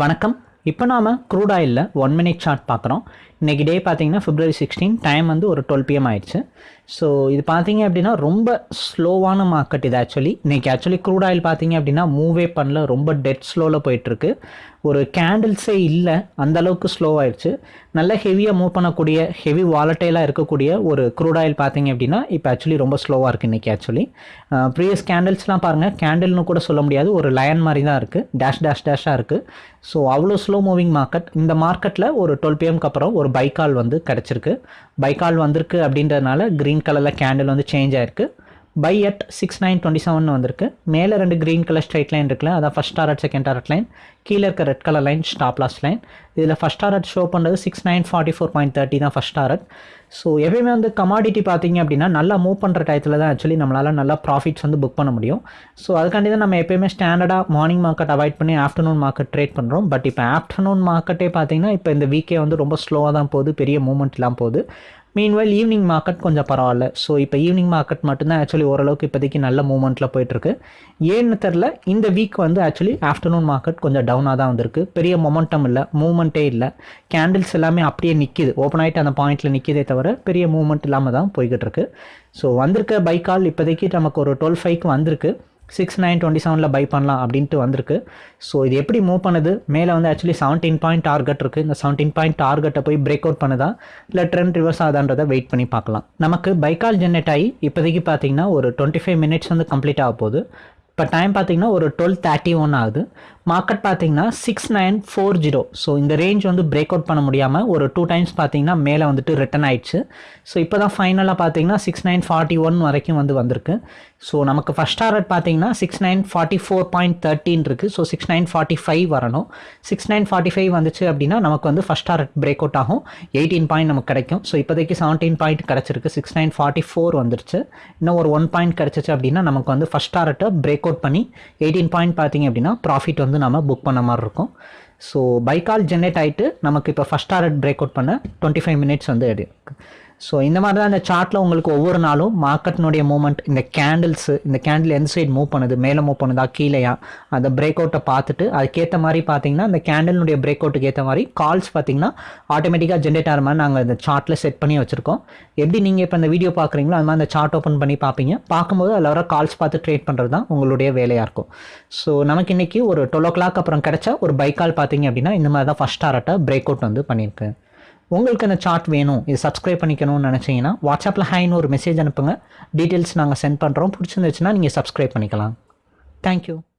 வணக்கம். இப்போ நாம் க்ரூட் ஆயிலில் ஒன் மினிட் சார்ட் பார்க்குறோம். இன்றைக்கி டே பார்த்தீங்கன்னா ஃபிப்ரவரி சிக்ஸ்டீன் டைம் வந்து ஒரு டுவெல் பிஎம் ஆயிடுச்சு. ஸோ இது பார்த்தீங்க அப்படின்னா ரொம்ப ஸ்லோவான மார்க்கெட் இது ஆக்சுவலி இன்றைக்கி ஆக்சுவலி க்ரூட் ஆயில் பார்த்தீங்க அப்படின்னா மூவே பண்ணல. ரொம்ப டெட் ஸ்லோவில் போயிட்டுருக்கு. ஒரு கேண்டில்ஸே இல்லை. அந்தளவுக்கு ஸ்லோ ஆயிடுச்சு. நல்ல ஹெவியாக மூவ் பண்ணக்கூடிய ஹெவி வாலட்டைலாக இருக்கக்கூடிய ஒரு க்ரூட் ஆயில் பார்த்தீங்க அப்படின்னா இப்போ ஆக்சுவலி ரொம்ப ஸ்லோவாக இருக்குது இன்றைக்கி ஆக்சுவலி ப்ரீவியஸ் கேண்டில்ஸ்லாம் பாருங்கள் கேண்டில்னு கூட சொல்ல முடியாது. ஒரு லயன் மாதிரி தான் இருக்குது டேஷ் டேஷ் டேஷாக இருக்குது ஸோ அவ்வளோ ஸ்லோ மூவிங் மார்க்கெட் இந்த மார்க்கெட்டில் ஒரு டுவெல் பிஎம்க்கு அப்புறம் ஒரு பைக்கால் வந்து கிடச்சிருக்கு. பைக்கால் வந்திருக்கு அப்படின்றதுனால க்ரீன் கலரில் கேண்டில் வந்து சேஞ்ச் ஆயிருக்கு. Buy at six nine twenty seven வந்திருக்கு. மேலே ரெண்டு க்ரீன் கலர் ஸ்ட்ரைட் லைன் இருக்குல்ல அதான் first target second target line கீழே இருக்க red colour line stop loss line இதில் ஃபஸ்ட் டாரட் ஷோ பண்ணுறது six nine forty four point thirty தான் ஃபஸ்ட் டாரட் ஸோ எப்பயுமே வந்து கமாடிட்டி பார்த்தீங்க அப்படின்னா நல்லா மூவ் பண்ணுற டயத்தில் தான் ஆக்சுவலி நம்மளால் நல்லா ப்ராஃபிட்ஸ் வந்து புக் பண்ண முடியும். ஸோ அதுக்காண்டி தான் நம்ம எப்பயுமே ஸ்டாண்டர்டாக மார்னிங் மார்க்கெட் அவாய்ட் பண்ணி ஆஃப்டர்நூன் மார்க்கெட் ட்ரேட் பண்ணுறோம் பட் இப்போ ஆஃப்டர்நூன் மார்க்கெட்டே பார்த்தீங்கன்னா இப்போ இந்த வீக்கே வந்து ரொம்ப ஸ்லோவாக தான் போகுது பெரிய மூவ்மெண்ட் இல்லாமல் போகுது. மீன்வைல் ஈவினிங் மார்க்கெட் கொஞ்சம் பரவாயில்ல. ஸோ இப்போ ஈவினிங் மார்க்கெட் மட்டும்தான் ஆக்சுவலி ஓரளவுக்கு இப்போதைக்கு நல்ல மூமெண்ட்டில் போயிட்டுருக்கு. ஏன்னு தெரில இந்த வீக் வந்து ஆக்சுவலி ஆஃப்டர்நூன் மார்க்கெட் கொஞ்சம் டவுனாக தான் வந்திருக்கு. பெரிய மொமெண்டம் இல்லை மூவ்மெண்ட்டே இல்லை. கேண்டில்ஸ் எல்லாமே அப்படியே நிற்கிது ஓப்பன் ஆகிட்டு அந்த பாயிண்ட்டில் நிற்கிதே தவிர பெரிய மூமெண்ட் இல்லாமல் தான் போய்கிட்டு இருக்கு ஸோ வந்திருக்க பைக்கால் இப்போதைக்கு நமக்கு ஒரு டுவெல் ஃபைவ்க்கு வந்திருக்கு. சிக்ஸ் நைன் டுவெண்ட்டி செவனில் பை பண்ணலாம் அப்படின்ட்டு வந்திருக்கு. ஸோ இது எப்படி மூவ் பண்ணுது? மேலே வந்து ஆக்சுவலி செவன்டீன் பாயிண்ட் டார்கெட் இருக்குது இந்த செவன்டீன் பாயிண்ட் டார்கெட்டை போய் பிரேக் அவுட் பண்ணுதா? இல்லை ட்ரெண்ட் ரிவர்ஸ் ஆகுதான்றதை வெயிட் பண்ணி பார்க்கலாம். நமக்கு பைக்கால் ஜென்ரேட் ஆகி இப்போதைக்கு பார்த்தீங்கன்னா ஒரு டுவெண்ட்டி ஃபைவ் மினிட்ஸ் வந்து கம்ப்ளீட் ஆக போகுது. இப்போ டைம் பார்த்தீங்கன்னா ஒரு டுவெல் தேர்ட்டி ஒன் ஆகுது. மார்க்கெட் பார்த்தீங்கன்னா six nine four zero so இந்த ரேஞ்ச் வந்து பிரேக் அவுட் பண்ண முடியாமல் ஒரு டூ டைம்ஸ் பார்த்தீங்கன்னா மேலே வந்துட்டு ரிட்டன் ஆயிடுச்சு. ஸோ இப்போ தான் ஃபைனலாக பார்த்தீங்கன்னா சிக்ஸ் நைன் ஃபார்ட்டி ஒன் வரைக்கும் வந்து வந்திருக்கு. ஸோ நமக்கு ஃபஸ்ட் டாரட் பார்த்தீங்கன்னா six nine forty four point thirteen இருக்குது so six nine forty five வரணும். சிக்ஸ் நைன் ஃபார்ட்டி ஃபைவ் வந்துச்சு அப்படின்னா நமக்கு வந்து ஃபஸ்ட் டாரட் பிரேக் அவுட் ஆகும். எயிட்டீன் பாயிண்ட் நமக்கு கிடைக்கும். ஸோ இப்போதைக்கு செவன்டீன் பாயிண்ட் கிடச்சிருக்கு. சிக்ஸ் நைன் ஃபார்ட்டி ஃபோர் வந்துருச்சு. இன்னும் ஒரு ஒன் பாயிண்ட் கிடச்சிச்சு அப்படின்னா நமக்கு வந்து ஃபஸ்ட் டாரட்டை பிரேக் அவுட் பண்ணி எயிட்டீன் பாயிண்ட் பார்த்தீங்க அப்படின்னா ப்ராஃபிட் வந்து நம்ம புக் பண்ண மாதிரி இருக்கும். ஸோ பைக்கால் ஜென்ரேட் ஆகிட்டு நமக்கு இப்போ ஃபஸ்ட் டாரட் பிரேக் அவுட் பண்ண டுவெண்ட்டி ஃபைவ் மினிட்ஸ் வந்து எடுக்கு. ஸோ இந்த மாதிரி தான் இந்த சார்ட்டில் உங்களுக்கு ஒவ்வொரு நாளும் மார்க்கெட்னுடைய மூவ்மெண்ட் இந்த கேண்டில்ஸு இந்த கேண்டில் எந்த சைடு மூவ் பண்ணுது மேலே மூவ் பண்ணுதா கீழேயா அந்த பிரேக் அவுட்டை பார்த்துட்டு அதுக்கேற்ற மாதிரி பார்த்தீங்கன்னா அந்த கேண்டிலுடைய பிரேக் அவுட்டுக்கு ஏற்ற மாதிரி கால்ஸ் பார்த்தீங்கன்னா ஆட்டோமேட்டிக்காக ஜென்ரேட் ஆகிற மாதிரி நாங்கள் இந்த சார்ட்டில் செட் பண்ணி வச்சுருக்கோம். எப்படி நீங்கள் இப்போ இந்த வீடியோ பார்க்குறீங்களோ அது மாதிரி அந்த சார்ட் ஓப்பன் பண்ணி பார்ப்பீங்க. பார்க்கும்போது அதில் வர கால்ஸ் பார்த்து ட்ரேட் பண்ணுறது தான் உங்களுடைய வேலையாக இருக்கும். ஸோ நமக்கு இன்றைக்கி ஒரு டுவெல் ஓ கிளாக் அப்புறம் கிடச்சா ஒரு பைக்கால் பார்த்தீங்க அப்படின்னா இந்த மாதிரி தான் ஃபஸ்ட் ஆர்ட்டாக பிரேக் அவுட் வந்து பண்ணியிருக்கேன். உங்களுக்கு அந்த சார்ட் வேணும் இது சப்ஸ்கிரைப் பண்ணிக்கணும்னு நினச்சிங்கன்னா வாட்ஸ்அப்பில் ஹைன்னு ஒரு மெசேஜ் அனுப்புங்க. டீட்டெயில்ஸ் நாங்கள் சென்ட் பண்ணுறோம் பிடிச்சிருந்துச்சுன்னா நீங்கள் சப்ஸ்கிரைப் பண்ணிக்கலாம். தேங்க்யூ